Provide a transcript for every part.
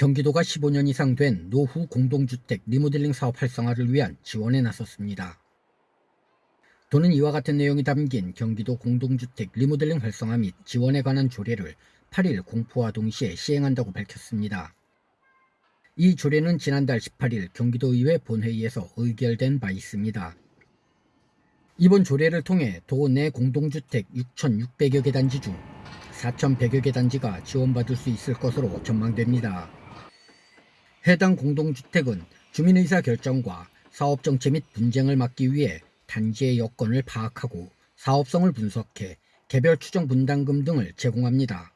경기도가 15년 이상 된 노후 공동주택 리모델링 사업 활성화를 위한 지원에 나섰습니다. 도는 이와 같은 내용이 담긴 경기도 공동주택 리모델링 활성화 및 지원에 관한 조례를 8일 공포와 동시에 시행한다고 밝혔습니다. 이 조례는 지난달 18일 경기도의회 본회의에서 의결된 바 있습니다. 이번 조례를 통해 도 내 공동주택 6,600여 개 단지 중 4,100여 개 단지가 지원받을 수 있을 것으로 전망됩니다. 해당 공동주택은 주민의사 결정과 사업정체 및 분쟁을 막기 위해 단지의 여건을 파악하고 사업성을 분석해 개별 추정 분담금 등을 제공합니다.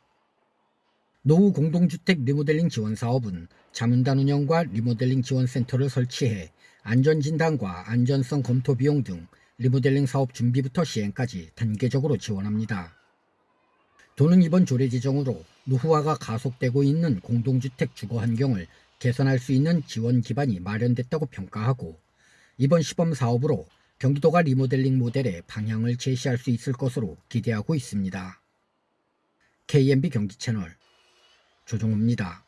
노후 공동주택 리모델링 지원 사업은 자문단 운영과 리모델링 지원센터를 설치해 안전진단과 안전성 검토 비용 등 리모델링 사업 준비부터 시행까지 단계적으로 지원합니다. 도는 이번 조례 지정으로 노후화가 가속되고 있는 공동주택 주거 환경을 개선할 수 있는 지원 기반이 마련됐다고 평가하고 이번 시범 사업으로 경기도가 리모델링 모델의 방향을 제시할 수 있을 것으로 기대하고 있습니다. KMB 경기 채널 조종호입니다.